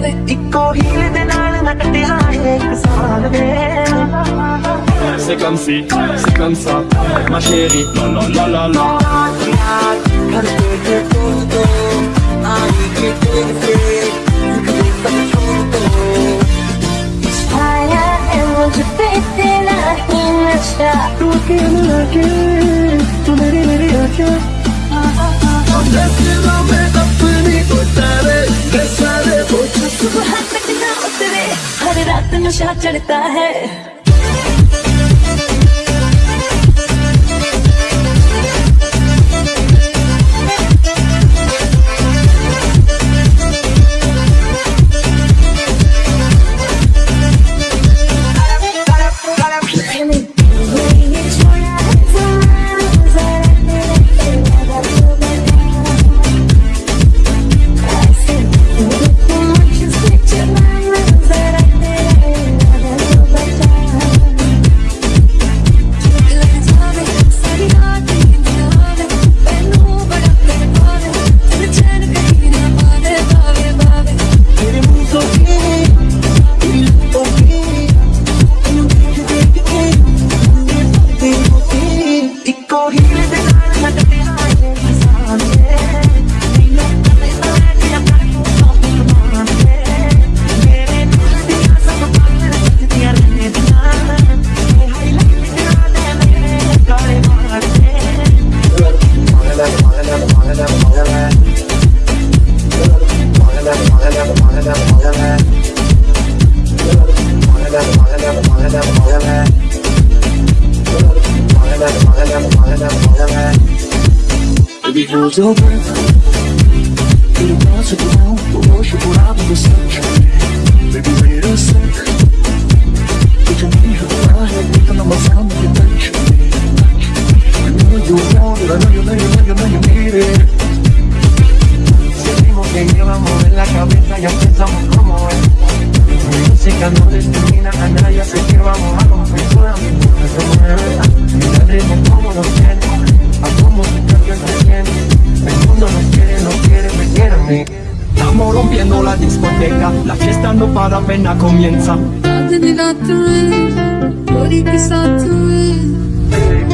ਵੇ ਇੱਕੋ ਹੀਲ ਦੇ ਨਾਲ ਨਟਦਿਆ ਹੈ ਇੱਕ ਸਾਲ ਵੇ C'est comme si, c'est comme ça, ma chérie, la la la la la. Karke ke toto, aani ke tese, zikre tak choto Ishaya hai mujh pe tena hi nasha Tu ke mila ke, tu meri meri aake Just love सुबह तक ना उतरे। हर रात नशा चढ़ता है।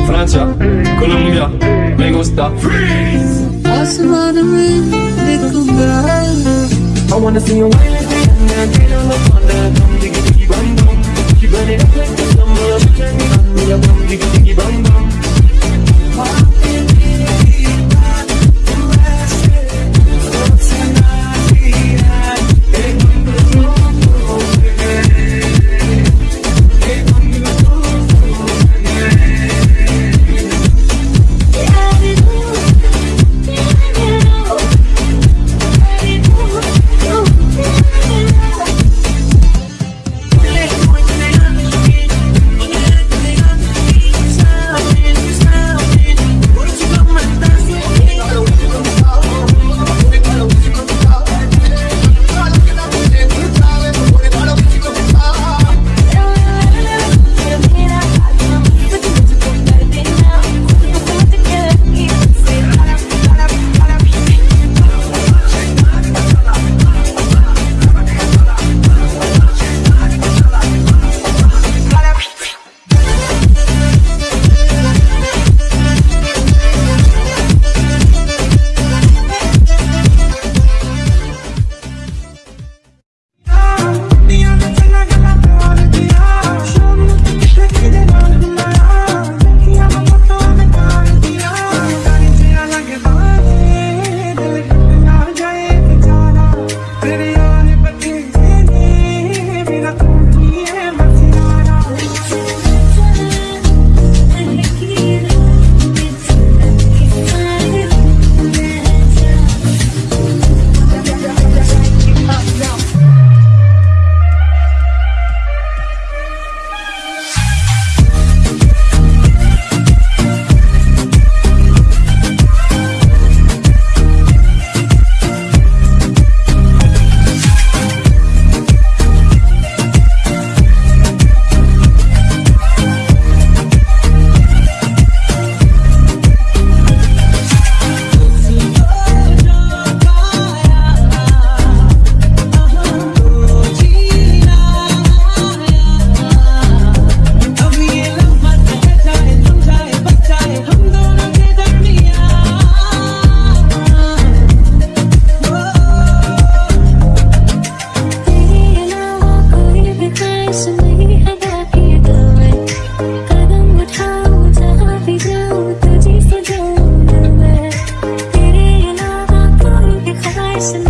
Francia, Colombia, me gusta. Freeze! I wanna see you. On Come diggy diggy bum bum You. like the summer diggy listen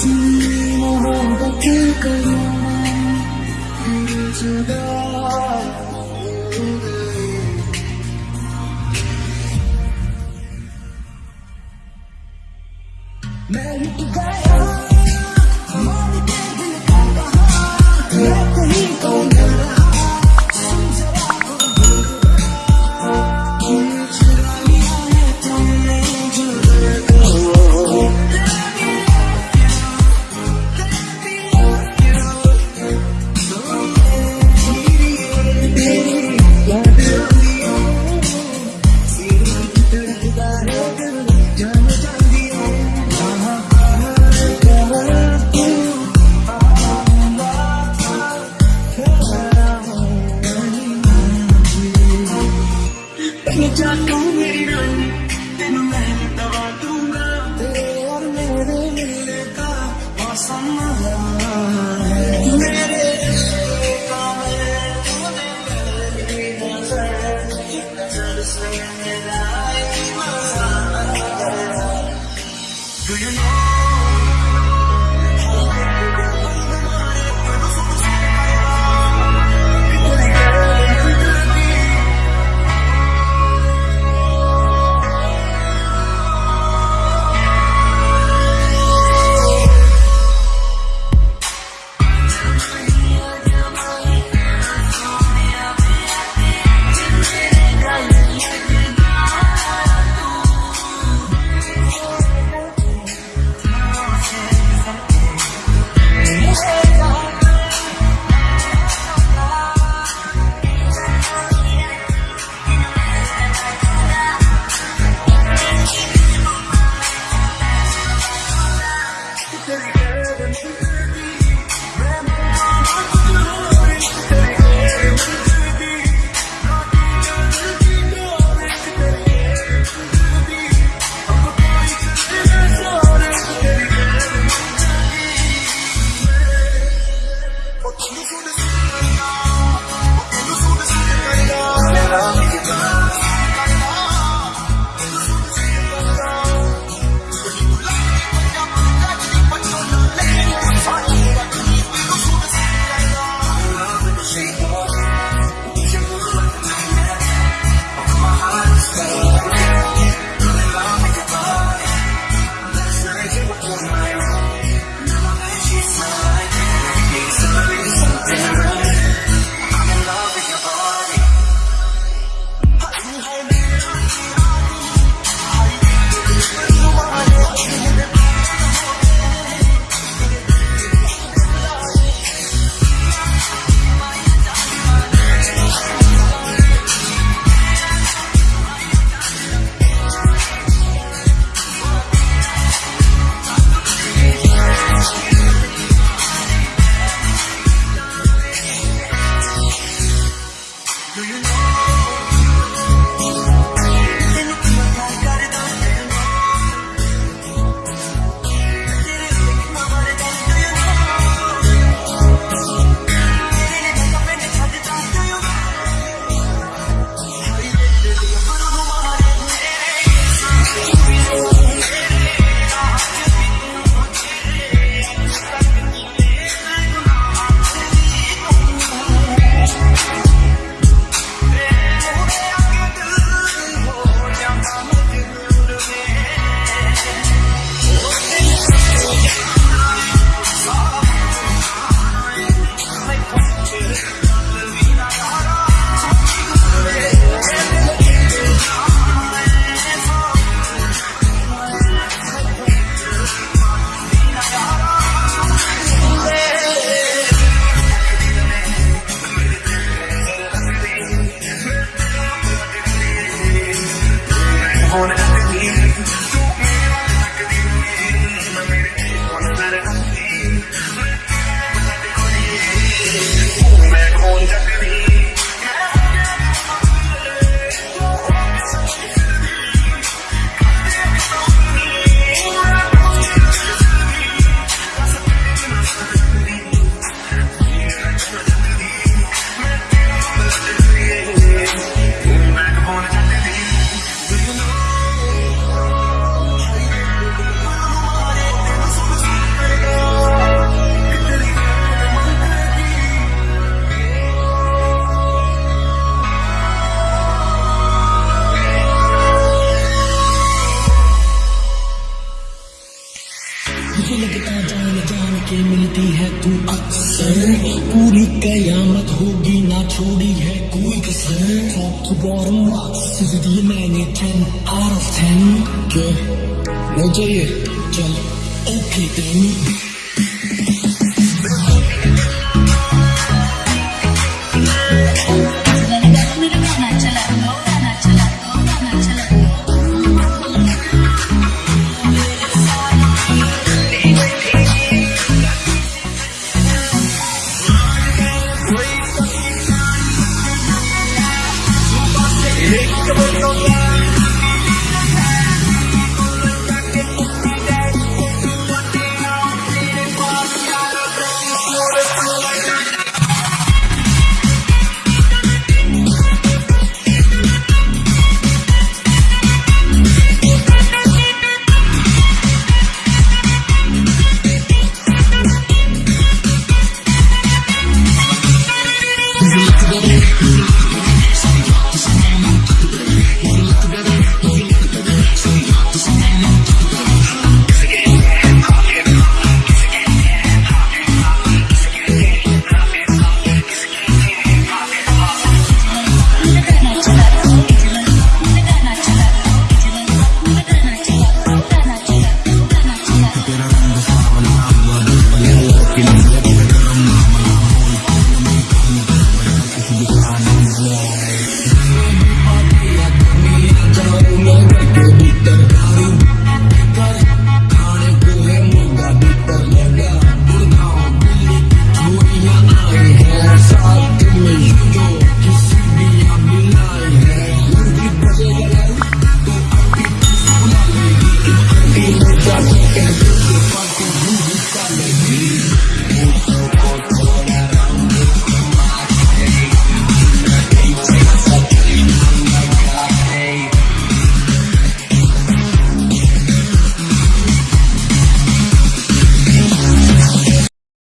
지금 뭐가 될까요? top to bottom Sizi değil meni ten out of ten Gö Hocayı Can Okey den